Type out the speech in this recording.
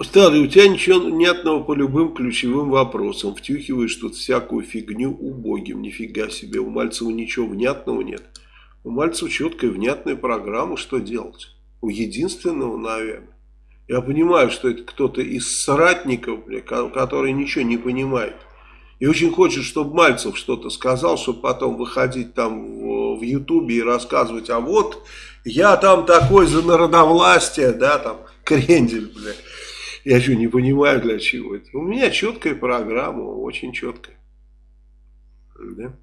Старый, у тебя ничего внятного по любым ключевым вопросам. Втюхиваешь тут всякую фигню убогим. Нифига себе, у Мальцева ничего внятного нет. У Мальцева четкая внятная программа, что делать. У единственного, наверное. Я понимаю, что это кто-то из соратников, бля, который ничего не понимает. И очень хочет, чтобы Мальцев что-то сказал, чтобы потом выходить там в, Ютубе и рассказывать, а вот я там такой за народовластие, да, там, крендель, бля. Я что, не понимаю, для чего это. У меня четкая программа, очень четкая. Да?